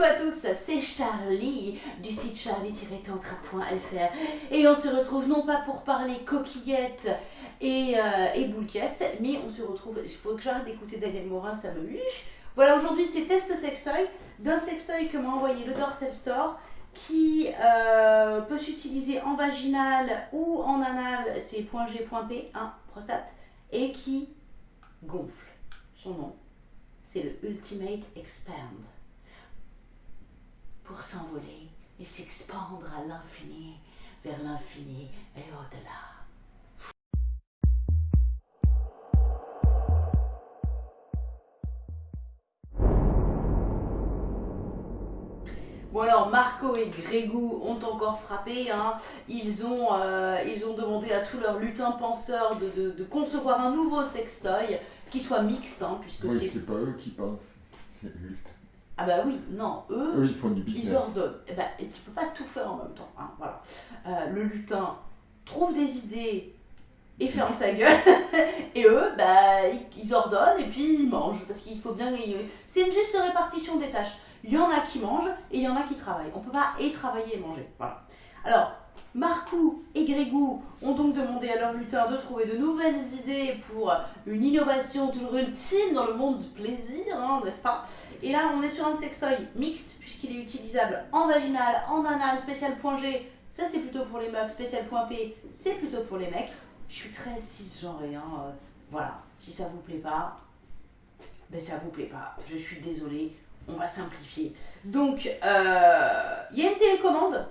Coucou à tous, c'est Charlie du site charlie-tantra.fr et on se retrouve non pas pour parler coquillettes et, euh, et mais on se retrouve, il faut que j'arrête d'écouter Daniel Morin, ça me Voilà, aujourd'hui c'est test sextoy, d'un sextoy que m'a envoyé le Dorsal Store qui euh, peut s'utiliser en vaginal ou en anal, c'est .g, .p, hein, prostate, et qui gonfle. Son nom, c'est le Ultimate Expand pour s'envoler et s'expandre à l'infini, vers l'infini et au-delà. Bon alors Marco et Grégou ont encore frappé, hein. ils, ont, euh, ils ont demandé à tous leurs lutins penseurs de, concevoir un nouveau sextoy qui soit mixte, hein, puisque oui, c'est pas eux qui pensent, c'est. Ah bah oui, non, eux, eux ils font du business. Ils ordonnent. Et, eh bah, et tu peux pas tout faire en même temps. Hein, voilà. Euh, le lutin trouve des idées et ferme sa gueule. et eux, bah, ils, ordonnent et puis ils mangent. Parce qu'il faut bien... C'est une juste répartition des tâches. Il y en a qui mangent et il y en a qui travaillent. On peut pas et travailler et manger. Voilà. Alors, Marcou et Grégou ont donc demandé à leur lutin de trouver de nouvelles idées pour une innovation toujours ultime dans le monde du plaisir, hein, n'est-ce pas? Et là, on est sur un sextoy mixte, puisqu'il est utilisable en vaginal, en anal, spécial point G, ça c'est plutôt pour les meufs, spécial point P, c'est plutôt pour les mecs. Je suis très cisgenrée, hein, euh, voilà, si ça vous plaît pas, ben ça vous plaît pas, je suis désolée, on va simplifier. Donc, euh, il y a une télécommande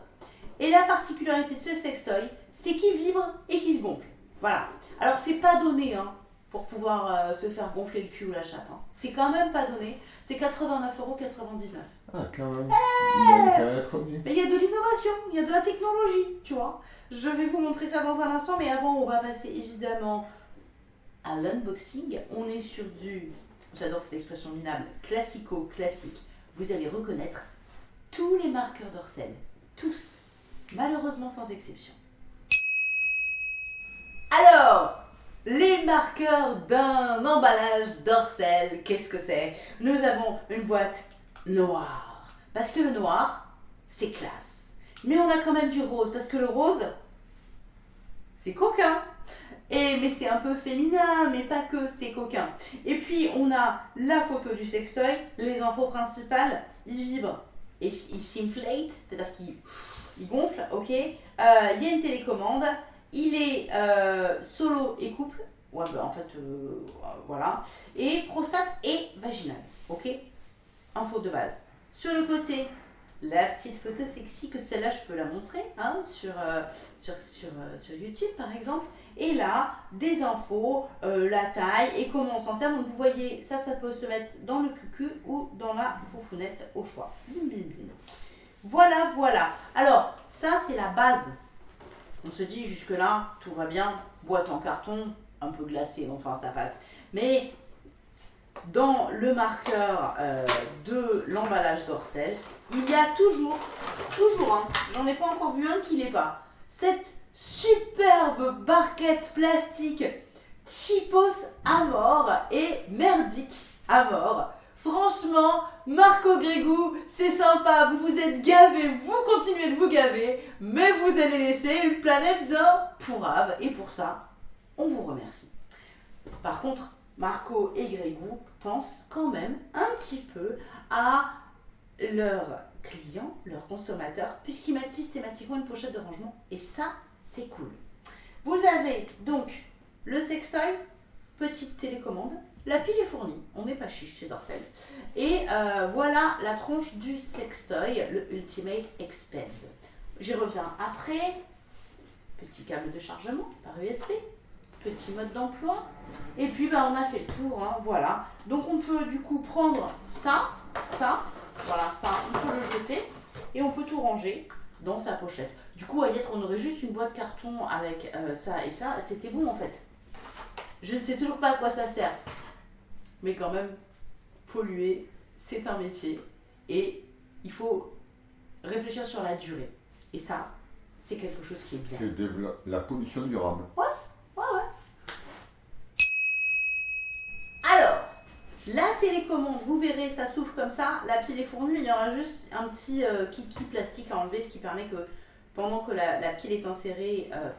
et la particularité de ce sextoy, c'est qu'il vibre et qu'il se gonfle. Voilà. Alors, c'est pas donné hein, pour pouvoir euh, se faire gonfler le cul ou la chatte. Hein. C'est quand même pas donné. C'est 89,99€. Ah, quand même. Eh mais il y a de l'innovation, il y a de la technologie, tu vois. Je vais vous montrer ça dans un instant, mais avant, on va passer évidemment à l'unboxing. On est sur du, j'adore cette expression minable, classico-classique. Vous allez reconnaître tous les marqueurs d'Orcel. Tous malheureusement sans exception. Alors, les marqueurs d'un emballage d'Orcel, qu'est-ce que c'est? Nous avons une boîte noire, parce que le noir, c'est classe. Mais on a quand même du rose, parce que le rose, c'est coquin. Et, mais c'est un peu féminin, mais pas que, c'est coquin. Et puis, on a la photo du sextoy, les infos principales, il vibre et il s'inflate, c'est-à-dire qu'il il gonfle, ok. Euh, il y a une télécommande. Il est euh, solo et couple. Ouais, bah, en fait, euh, voilà. Et prostate et vaginal, ok. Info de base. Sur le côté, la petite photo sexy que celle-là, je peux la montrer hein, sur, sur, sur, sur, YouTube, par exemple. Et là, des infos, la taille et comment on s'en sert. Donc, vous voyez, ça, ça peut se mettre dans le cucu ou dans la foufounette au choix. Voilà, voilà. Alors, ça, c'est la base. On se dit, jusque-là, tout va bien. Boîte en carton, un peu glacée, enfin, ça passe. Mais dans le marqueur euh, de l'emballage d'Orcel, il y a toujours, toujours, hein, j'en ai pas encore vu un qui l'est pas, cette superbe barquette plastique typos à mort et merdique à mort Franchement, Marco Grégou, c'est sympa, vous vous êtes gavé, vous continuez de vous gaver, mais vous allez laisser une planète bien pourrave. Et pour ça, on vous remercie. Par contre, Marco et Grégou pensent quand même un petit peu à leurs clients, leurs consommateurs, puisqu'ils mettent systématiquement une pochette de rangement. Et ça, cool. Vous avez donc le sextoy, petite télécommande, la pile est fournie, on n'est pas chiche chez Dorsel. Et euh, voilà la tronche du sextoy, le Ultimate Expand. J'y reviens après. Petit câble de chargement par USB, petit mode d'emploi. Et puis ben, on a fait le tour, hein, voilà. Donc on peut du coup prendre ça, ça, voilà, ça, on peut le jeter et on peut tout ranger dans sa pochette. Du coup, à y être, on aurait juste une boîte carton avec euh, ça et ça, c'était bon en fait. Je ne sais toujours pas à quoi ça sert mais quand même, polluer, c'est un métier et il faut réfléchir sur la durée. Et ça, c'est quelque chose qui est bien. C'est de la pollution durable. Ouais, ouais, ouais. Alors, la télécommande, vous verrez, ça s'ouvre comme ça, la pile est fournie, il y aura juste un petit euh, kiki plastique à enlever, ce qui permet que pendant que la, pile est insérée, euh,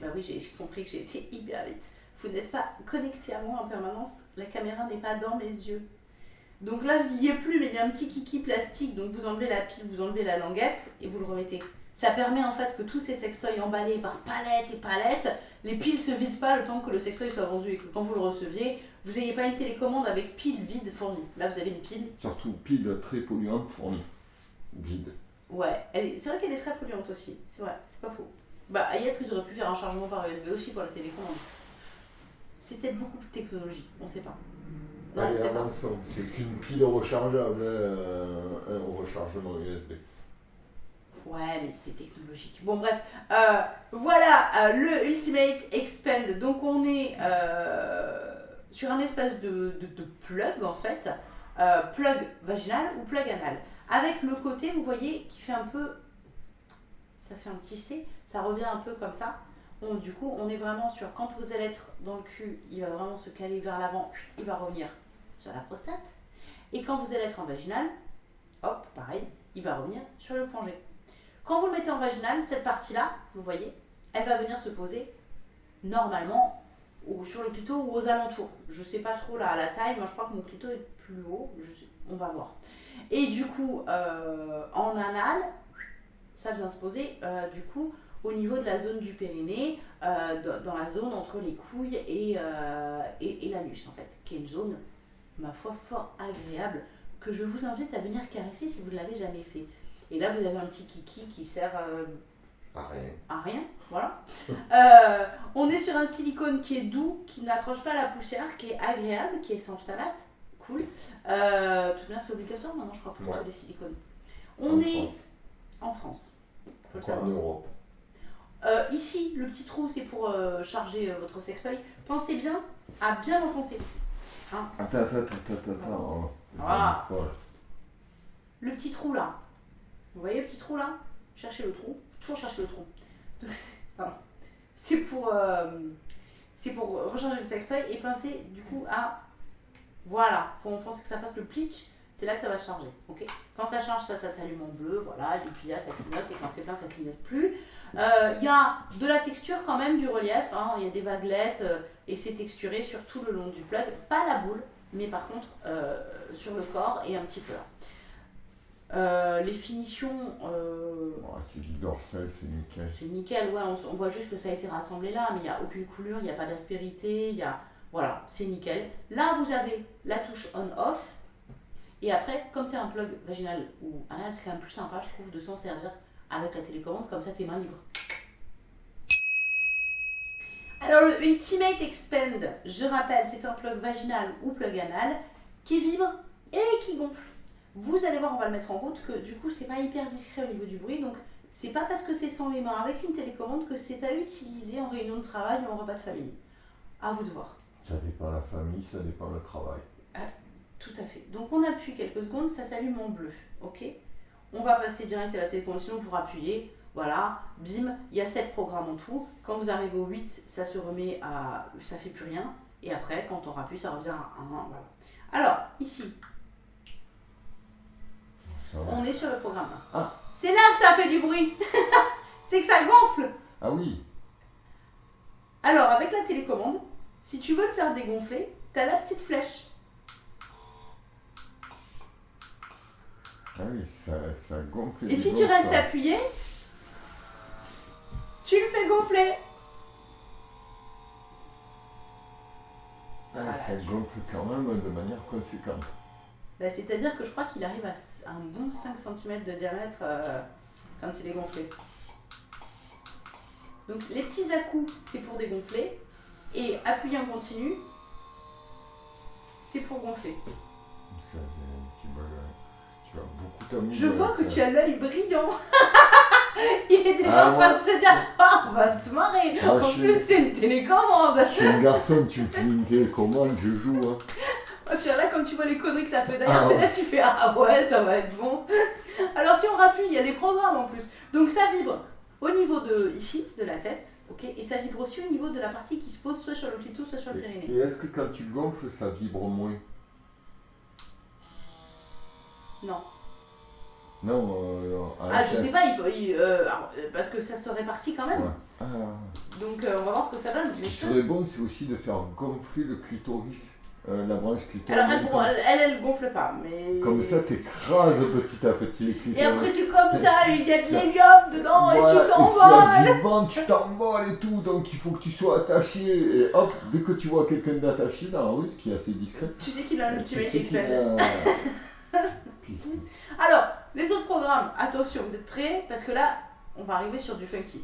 bah oui, j'ai compris que j'ai été hyper vite. Vous n'êtes pas connecté à moi en permanence, la caméra n'est pas dans mes yeux. Donc là, je n'y ai plus, mais il y a un petit kiki plastique, donc vous enlevez la pile, vous enlevez la languette et vous le remettez. Ça permet en fait que tous ces sextoys emballés par palettes et palettes, les piles se vident pas le temps que le sextoy soit vendu et que quand vous le receviez, vous n'ayez pas une télécommande avec piles vides fournies. Là, vous avez une pile. Surtout pile très polluante fournie. Vide. Ouais, c'est vrai qu'elle est très polluante aussi. C'est vrai, c'est pas faux. Bah, Ayat, ils auraient pu faire un chargement par USB aussi pour la télécommande. C'est peut-être beaucoup plus technologique, on sait pas. Non, c'est qu'une pile rechargeable, hein, un rechargement USB. Ouais, mais c'est technologique. Bon, bref. Euh, voilà euh, le Ultimate Expand. Donc, on est euh, sur un espèce de, de, plug, en fait. plug vaginal ou plug anal. Avec le côté, vous voyez, qui fait un peu... Ça fait un petit C. Ça revient un peu comme ça. Du coup, on est vraiment sur... Quand vous allez être dans le cul, il va vraiment se caler vers l'avant. Il va revenir sur la prostate. Et quand vous allez être en vaginal, hop, pareil, il va revenir sur le G. Quand vous le mettez en vaginal, cette partie-là, vous voyez, elle va venir se poser normalement sur le clito ou aux alentours. Je ne sais pas trop là, la taille, moi je crois que mon clito est plus haut, on va voir. Et du coup, euh, en anal, ça vient se poser euh, du coup au niveau de la zone du périnée, euh, dans la zone entre les couilles et, et, et l'anus en fait, qui est une zone, ma foi, fort agréable, que je vous invite à venir caresser si vous ne l'avez jamais fait. Et là, vous avez un petit kiki qui sert à rien. À rien, voilà. On est sur un silicone qui est doux, qui n'accroche pas la poussière, qui est agréable, qui est sans phtalate. Cool. Euh, tout bien, c'est obligatoire maintenant, je crois, pour tous les silicones. On est en France. en Europe. ici, le petit trou, c'est pour charger votre sextoy. Pensez bien à bien l'enfoncer. Hein attends, attends, attends, attends. Voilà. Le petit trou là, vous voyez le petit trou là? Cherchez le trou. Toujours chercher le trou. C'est pour, euh, c'est pour recharger le sextoy et pincer du coup à. Voilà, faut penser que ça fasse le pleach, c'est là que ça va charger. quand ça charge, ça, ça s'allume en bleu, voilà, et puis là, ça clignote, et quand c'est plein, ça clignote plus. Euh, il y a de la texture quand même, du relief, hein. il y a des vaguelettes, euh, et c'est texturé sur tout le long du plug. Pas la boule, mais par contre sur le corps et un petit peu là. Euh, les finitions. Euh, c'est du dorsal, c'est nickel. C'est nickel, ouais. On, voit juste que ça a été rassemblé là, mais il n'y a aucune coulure, il n'y a pas d'aspérité, il y a. Voilà, c'est nickel. Là, vous avez la touche on-off. Et après, comme c'est un plug vaginal ou anal, c'est quand même plus sympa, je trouve, de s'en servir avec la télécommande, comme ça, tes mains libres. Alors, le Ultimate Expand, je rappelle, c'est un plug vaginal ou plug anal qui vibre et qui gonfle. Vous allez voir, on va le mettre en route, que du coup, c'est pas hyper discret au niveau du bruit. Donc, c'est pas parce que c'est sans les mains avec une télécommande que c'est à utiliser en réunion de travail ou en repas de famille. À vous de voir. Ça dépend la famille, ça dépend le travail. Ah, tout à fait. Donc, on appuie quelques secondes, ça s'allume en bleu. Ok? On va passer direct à la télécommande, sinon vous rappuyez. Voilà, bim, il y a 7 programmes en tout. Quand vous arrivez au 8, ça se remet à. ça fait plus rien. Et après, quand on rappuie, ça revient à 1. Voilà. Alors, ici, on est sur le programme. Ah. C'est là que ça fait du bruit. c'est que ça gonfle. Ah oui. Alors, avec la télécommande, si tu veux le faire dégonfler, tu as la petite flèche. Ah oui, ça, ça gonfle. Et si tu restes appuyé, tu le fais gonfler. Ah, ça gonfle quand même de manière conséquente. Bah, c'est-à-dire que je crois qu'il arrive à un bon 5 cm de diamètre euh, quand il est gonflé. Donc les petits à-coups, c'est pour dégonfler. Et appuyer en continu, c'est pour gonfler. Ça, tu, vas, tu vas beaucoup t'amuser. Je vois que tu as l'œil brillant. il est déjà ah, en train de se dire Ah, on va se marrer. en plus, c'est une télécommande. Je suis un garçon, tu fais une télécommande, je joue. Hein. Et puis là, quand tu vois les conneries que ça fait derrière, ah là, tu fais Ah ouais, ça va être bon. Alors, si on rappuie, il y a des programmes en plus. Donc, ça vibre au niveau de ici, de la tête, Okay et ça vibre aussi au niveau de la partie qui se pose soit sur le clito, soit sur le périnée. Et est-ce que quand tu gonfles, ça vibre moins? Non. Non. Euh, ah, je sais pas, il faut, euh, euh, parce que ça se répartit quand même. Ah. Donc on va voir ce que ça donne. Ce qui serait bon, c'est aussi de faire gonfler le clitoris euh, la branche clitoris. Alors elle, bon, elle, elle, gonfle pas, mais. Comme ça, t'écrases petit à petit les clitoris. Et après tu comme ça, il y a de l'hélium dedans Voilà, et tu t'envoles. a du vent, tu t'envoles et tout, donc il faut que tu sois attaché. Et hop, dès que tu vois quelqu'un d'attaché dans la rue, ce qui est assez discret, Tu sais qu'il a un qu'il expel. a- Alors, les autres programmes, attention, vous êtes prêts? Parce que là, on va arriver sur du funky.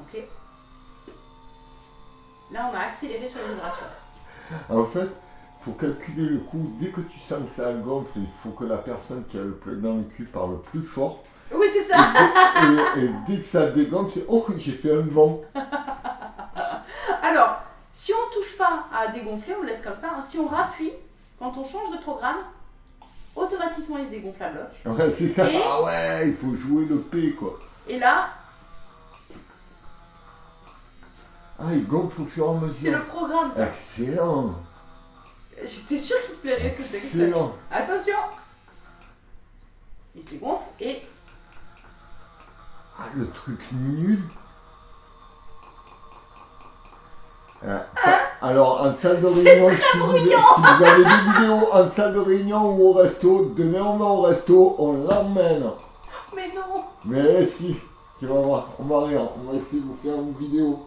Ok? Là, on a accéléré sur les vibrations. En fait, faut calculer le coup. Dès que tu sens que ça gonfle, il faut que la personne qui a le plein dans le cul parle plus fort. Oui, c'est ça Et, et dès que ça dégonfle, c'est Oh, j'ai fait un vent. Alors, si on touche pas à dégonfler, on le laisse comme ça. hein. Si on rappuie, quand on change de programme, automatiquement il se dégonfle la bloc. Ouais, c'est ça. Et- Ah ouais, il faut jouer le P quoi. Et là, Ah, il gonfle au fur et à c'est mesure. le programme, ça. Excellent. J'étais sûre qu'il te plairait ce texte. Excellent. Attention Il se dégonfle et Ah, le truc nul. Ah, ah, alors, en salle de réunion, si vous, si vous avez des vidéos en salle de réunion ou au resto, demain on va au resto, on l'emmène. Mais non Mais si, tu vas voir, on va rire, on va essayer de vous faire une vidéo.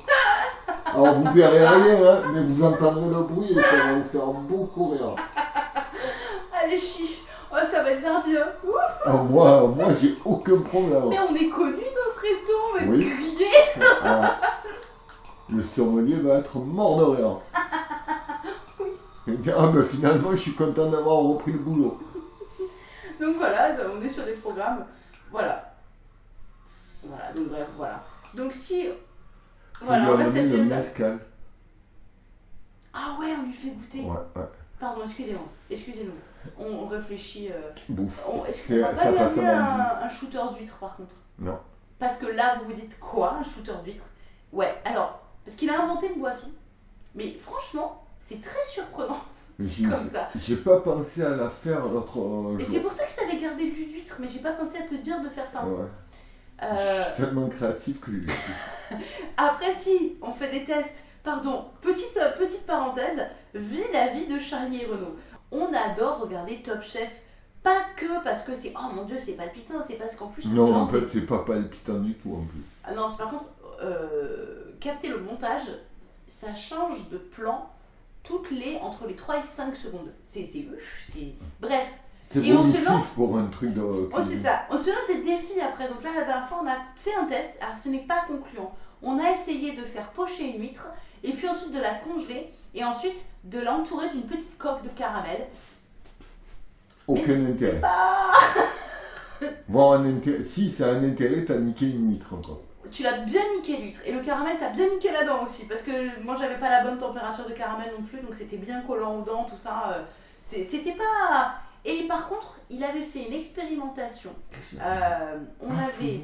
Alors vous verrez rien, hein, mais vous entendrez le bruit et ça va vous faire beaucoup rire. Allez, chiche Oh, ça va être bien Ouh Alors moi, moi j'ai aucun problème. Mais on est connus dans ce resto, on va Oui. Ah, le sommelier va être mort de rire. Il ah ben finalement je suis content d'avoir repris le boulot. Donc voilà, on est sur des programmes. Voilà. Voilà, donc bref, voilà. Donc si. Voilà, on va amener le ça. mescal. Ah ouais, on lui fait goûter. Ouais, ouais. Pardon, excusez-moi. Excusez-nous. On, on réfléchit. euh, Bouffe. on- Est-ce C'est- qu'on va ça pas lui amener un, un shooter d'huître par contre? Non. Parce que là, vous vous dites quoi, un shooter d'huître? Ouais, alors, parce qu'il a inventé une boisson. Mais franchement, c'est très surprenant j'ai- comme ça. J'ai pas pensé à la faire l'autre euh, Et c'est jour. pour ça que je t'avais gardé le jus d'huître, mais j'ai pas pensé à te dire de faire ça. Ouais. Euh, Je suis tellement créatif que j'ai- Après, si on fait des tests, pardon, petite, euh, petite parenthèse, vie la vie de Charlie et Renaud. On adore regarder Top Chef, pas que parce que c'est oh mon dieu, c'est palpitant, c'est parce qu'en plus. on Non, en fait, c'est pas palpitant du tout en plus. Ah non, c'est par contre, euh, capter le montage, ça change de plan toutes les entre les 3 et 5 secondes. C'est. Bref, Et on se lance- pour un truc de. Oh, c'est ça. On se lance des défis après. Donc là, la dernière fois, on a fait un test. Alors, ce n'est pas concluant. On a essayé de faire pocher une huître et puis ensuite de la congeler et ensuite de l'entourer d'une petite coque de caramel. Aucun intérêt. Voir un intérêt. Si, ça a un intérêt, t'as niqué une huître encore. tu l'as bien niqué l'huître et le caramel, t'as bien niqué la dent aussi parce que moi, j'avais pas la bonne température de caramel non plus, donc c'était bien collant aux dents, tout ça. euh, C'était pas. Et par contre, il avait fait une expérimentation. Euh, on Ah, avait.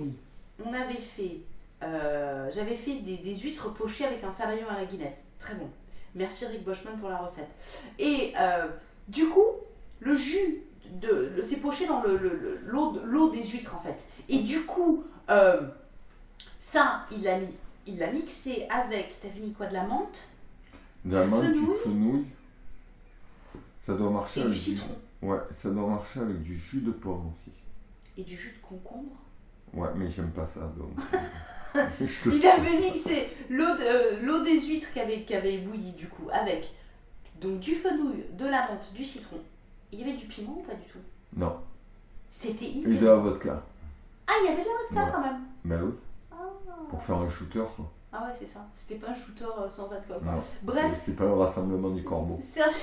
on avait fait, euh, j'avais fait des, des huîtres pochées avec un sabayon à la Guinness. Très bon. Merci Rick Boschman pour la recette. Et euh, du coup, le jus, de, le- c'est poché dans le- le- le- l'eau de- l'eau des huîtres en fait. Et du coup, euh, ça, il l'a mis, il l'a mixé avec, t'avais mis quoi, de la menthe De la menthe, du fenouil. Ça doit marcher et avec du citron Ouais, ça doit marcher avec du jus de pomme aussi. et du jus de concombre? Ouais, mais j'aime pas ça donc. euh, Il avait mixé l'eau de- euh, l'eau des huîtres qui avait, bouilli du coup avec donc du fenouil, de la menthe, du citron. Il y avait du piment ou pas du tout? Non, C'était et hyper. de la vodka. Ah, il y avait de la vodka Ouais. quand même. Ben oui, Ah, pour faire un shooter quoi. Ah ouais, c'est ça. C'était pas un shooter euh, sans alcool. Non, Bref, c'est- c'est pas le rassemblement du corbeau. servi,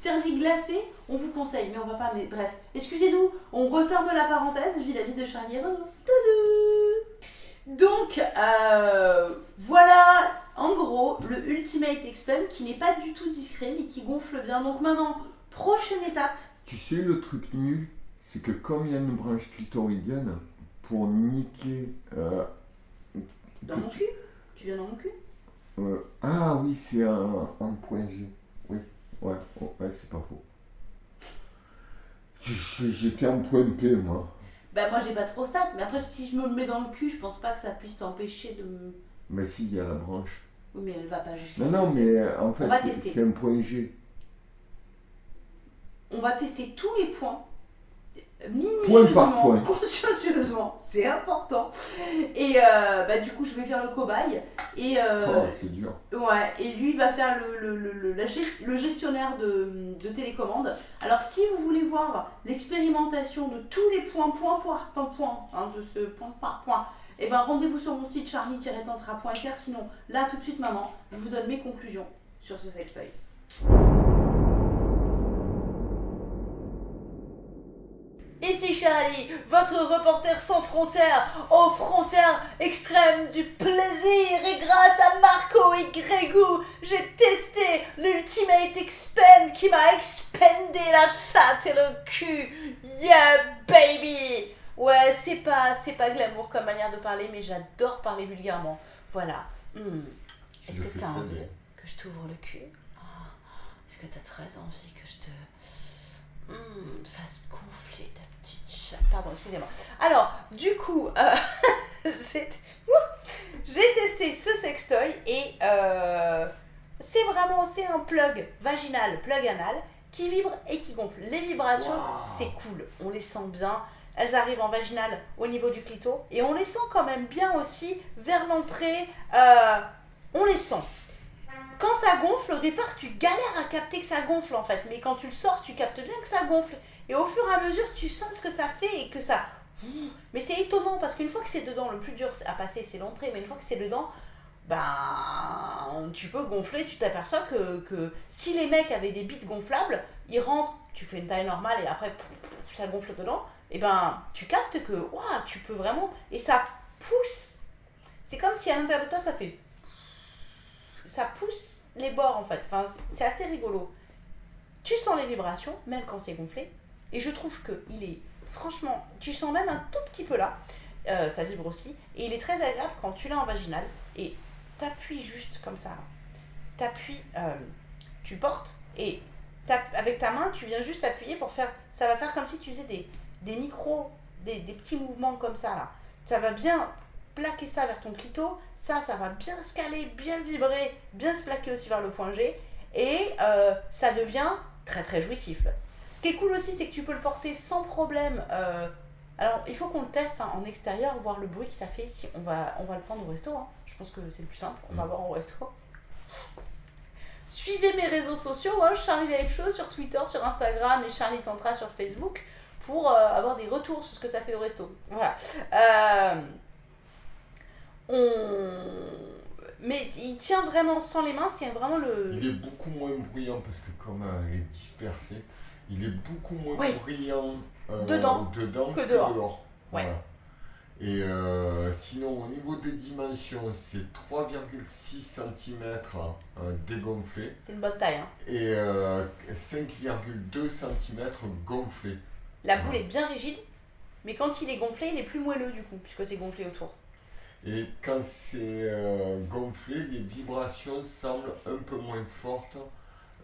servi glacé, on vous conseille, mais on va pas. Mais bref, excusez-nous, on referme la parenthèse, vis la vie de Charlie et Donc, euh, voilà en gros le Ultimate Expel qui n'est pas du tout discret mais qui gonfle bien. Donc maintenant, prochaine étape. Tu sais le truc nul, c'est que comme il y a une branche clitoridienne, pour niquer... euh, Dans mon cul? Tu viens dans mon cul? Euh, ah oui, c'est un, un point G. Ouais, c'est pas faux. J'étais en point P, moi. Bah moi j'ai pas de prostate, mais après si je me le mets dans le cul, je pense pas que ça puisse t'empêcher de me... Mais si, il y a la branche. Oui mais elle va pas jusqu'à... Non, non, mais euh, en fait, c'est un point G. On va tester tous les points. Point par point. Consciencieusement, c'est important. Et euh, bah du coup je vais faire le cobaye. Et, euh, Oh, c'est dur. Ouais, et lui va faire le, le, le, le- la gest- le gestionnaire de, de télécommande. Alors si vous voulez voir l'expérimentation de tous les points, point par point, point, hein, de ce point par point, et ben rendez-vous sur mon site charlie-tantra.fr. Sinon, là tout de suite maintenant, je vous donne mes conclusions sur ce sextoy. Ici Charlie, votre reporter sans frontières, aux frontières extrêmes du plaisir. Et grâce à Marco et Grégou, j'ai testé l'Ultimate Expand qui m'a expandé la chatte et le cul. Yeah baby Ouais, c'est pas, c'est pas glamour comme manière de parler, mais j'adore parler vulgairement. Voilà. Hmm. Est-ce que t'as envie que je t'ouvre le cul? Ah, Est-ce que t'as très envie que je te Hmm, fasse chatte Pardon, excusez-moi. Alors, du coup, euh, j'ai testé ce sextoy et euh, c'est vraiment c'est un plug vaginal, plug anal qui vibre et qui gonfle. Les vibrations, Wow. c'est cool, on les sent bien. Elles arrivent en vaginal au niveau du clito et on les sent quand même bien aussi vers l'entrée. euh, on les sent. Quand ça gonfle, au départ, tu galères à capter que ça gonfle en fait, mais quand tu le sors, tu captes bien que ça gonfle. Et au fur et à mesure, tu sens ce que ça fait et que ça. Mais c'est étonnant parce qu'une fois que c'est dedans, le plus dur à passer, c'est l'entrée, mais une fois que c'est dedans, ben, tu peux gonfler, tu t'aperçois que, que si les mecs avaient des bites gonflables, ils rentrent, tu fais une taille normale et après ça gonfle dedans, et ben tu captes que ouah, tu peux vraiment. Et ça pousse. C'est comme si à l'intérieur de toi ça fait. Ça pousse les bords en fait. Enfin, c'est assez rigolo. Tu sens les vibrations, même quand c'est gonflé. Et je trouve que il est. Franchement, tu sens même un tout petit peu là. Euh, ça vibre aussi. Et il est très agréable quand tu l'as en vaginal. Et t'appuies juste comme ça. T'appuies, euh, tu portes et avec ta main, tu viens juste appuyer pour faire. Ça va faire comme si tu faisais des, des micros, des, des petits mouvements comme ça là. Ça va bien plaquer ça vers ton clito. Ça, ça va bien se caler, bien vibrer, bien se plaquer aussi vers le point G. Et euh, ça devient très très jouissif. Ce qui est cool aussi, c'est que tu peux le porter sans problème. euh, alors, il faut qu'on le teste hein, en extérieur, voir le bruit que ça fait. Si on va, on va le prendre au resto. hein. Je pense que c'est le plus simple. On va Mm. voir au resto. Suivez mes réseaux sociaux, hein, Charlie Live Show sur Twitter, sur Instagram et Charlie Tantra sur Facebook pour euh, avoir des retours sur ce que ça fait au resto. Voilà. Euh, on... Mais il tient vraiment sans les mains, c'est vraiment le. Il est beaucoup moins bruyant parce que comme euh, il est dispersé, il est beaucoup moins Oui. bruyant euh, Dedans dedans que dehors. Ouais. Voilà. Et euh, sinon, au niveau des dimensions, c'est 3,6 cm dégonflé C'est une bonne taille. Hein. et euh, 5,2 cm gonflé. La boule est bien rigide, mais quand il est gonflé, il est plus moelleux du coup, puisque c'est gonflé autour. Et quand c'est euh, gonflé, les vibrations semblent un peu moins fortes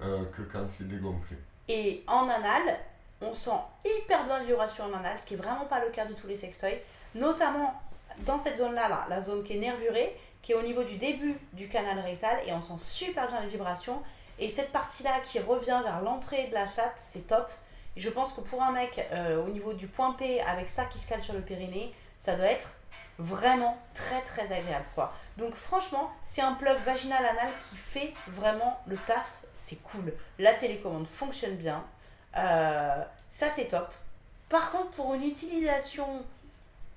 euh, que quand c'est dégonflé. Et en anal, on sent hyper bien les vibrations en anal, ce qui est vraiment pas le cas de tous les sextoys, notamment dans cette zone-là, là, la zone qui est nervurée, qui est au niveau du début du canal rectal, et on sent super bien les vibrations. Et cette partie-là qui revient vers l'entrée de la chatte, c'est top. Je pense que pour un mec, euh, au niveau du point P, avec ça qui se cale sur le périnée, ça doit être vraiment très très agréable quoi. Donc franchement, c'est un plug vaginal anal qui fait vraiment le taf, c'est cool. La télécommande fonctionne bien, Euh, ça c'est top. Par contre, pour une utilisation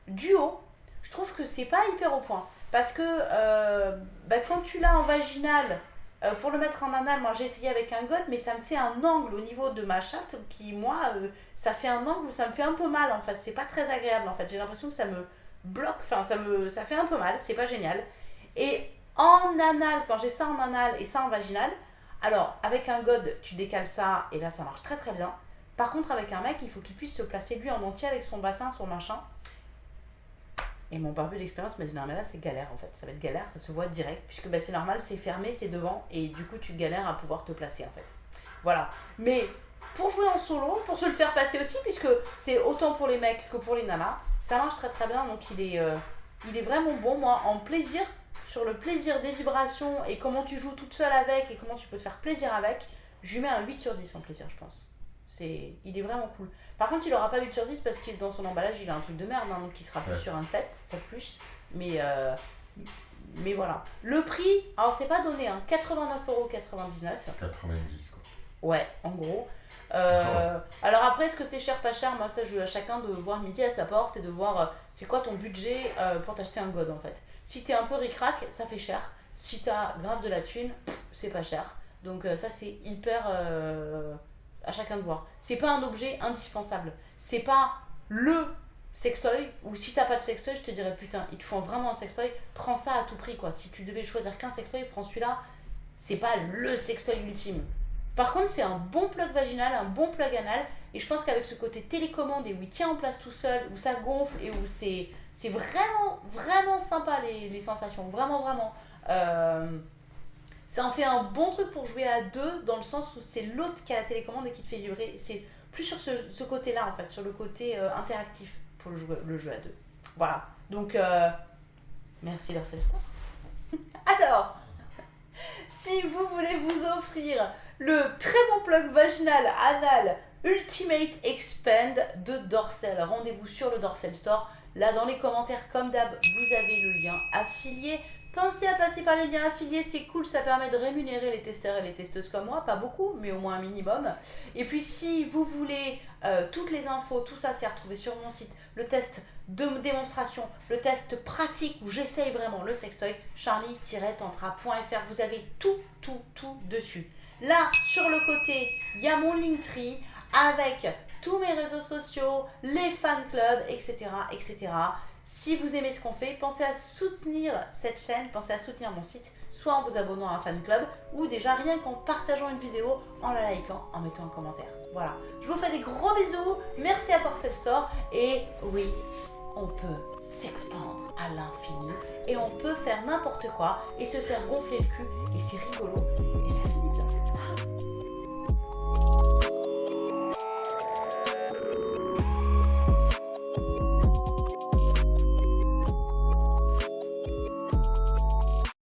duo, je trouve que c'est pas hyper au point. Parce que euh, bah, quand tu l'as en vaginal, euh, pour le mettre en anal, moi j'ai essayé avec un god, mais ça me fait un angle au niveau de ma chatte qui, moi, ça fait un angle où ça me fait un peu mal en fait. C'est pas très agréable en fait. J'ai l'impression que ça me bloque, enfin ça me ça fait un peu mal, c'est pas génial. Et en anal, quand j'ai ça en anal et ça en vaginal, alors avec un god, tu décales ça et là ça marche très très bien. Par contre, avec un mec, il faut qu'il puisse se placer lui en entier avec son bassin, son machin. Et mon barbu d'expérience m'a dit non mais là c'est galère en fait, ça va être galère, ça se voit direct, puisque bah, c'est normal, c'est fermé, c'est devant, et du coup tu galères à pouvoir te placer en fait. Voilà. Mais pour jouer en solo, pour se le faire passer aussi, puisque c'est autant pour les mecs que pour les nanas. Ça marche très très bien, donc il est, euh, il est vraiment bon. Moi, en plaisir, sur le plaisir des vibrations et comment tu joues toute seule avec et comment tu peux te faire plaisir avec, je lui mets un 8 sur 10 en plaisir, je pense. C'est, il est vraiment cool. Par contre, il aura pas 8 sur 10 parce qu'il dans son emballage, il a un truc de merde, hein, donc il sera plus sur un 7, 7 plus. Mais, euh, mais voilà. Le prix, alors c'est pas donné, hein, 89,99€. 90 quoi. Ouais, en gros. Euh, alors après, est-ce que c'est cher, pas cher? Moi, ça, je veux à chacun de voir midi à sa porte et de voir euh, c'est quoi ton budget euh, pour t'acheter un god en fait. Si t'es un peu ric-rac, ça fait cher. Si t'as grave de la thune, c'est pas cher. Donc ça, c'est hyper à chacun de voir. C'est pas un objet indispensable. C'est pas le sextoy ou si t'as pas de sextoy, je te dirais putain, il te faut vraiment un sextoy, prends ça à tout prix quoi. Si tu devais choisir qu'un sextoy, prends celui-là. C'est pas le sextoy ultime. Par contre, c'est un bon plug vaginal, un bon plug anal. Et je pense qu'avec ce côté télécommande et où il tient en place tout seul, où ça gonfle et où c'est, c'est vraiment, vraiment sympa les, les sensations. Vraiment, vraiment. Euh, ça en fait un bon truc pour jouer à deux, dans le sens où c'est l'autre qui a la télécommande et qui te fait vibrer. C'est plus sur ce, côté-là, en fait, sur le côté euh, interactif pour le jeu, le jeu à deux. Voilà. Donc, euh, merci Larcel. Alors, si vous voulez vous offrir le très bon plug vaginal anal Ultimate Expand de Dorsel, rendez-vous sur le Dorsel Store. Là, dans les commentaires, comme d'hab, vous avez le lien affilié. Pensez à passer par les liens affiliés, c'est cool, ça permet de rémunérer les testeurs et les testeuses comme moi, pas beaucoup, mais au moins un minimum. Et puis si vous voulez euh, toutes les infos, tout ça c'est à retrouver sur mon site, le test de démonstration, le test pratique où j'essaye vraiment le sextoy, charlie-tantra.fr, vous avez tout, tout, tout dessus. Là, sur le côté, il y a mon Linktree avec tous mes réseaux sociaux, les fan clubs, etc., etc. Si vous aimez ce qu'on fait, pensez à soutenir cette chaîne, pensez à soutenir mon site, soit en vous abonnant à un fan club, ou déjà rien qu'en partageant une vidéo, en la likant, en mettant un commentaire. Voilà. Je vous fais des gros bisous, merci à Torcel Store, et oui, on peut s'expandre à l'infini, et on peut faire n'importe quoi, et se faire gonfler le cul, et c'est rigolo,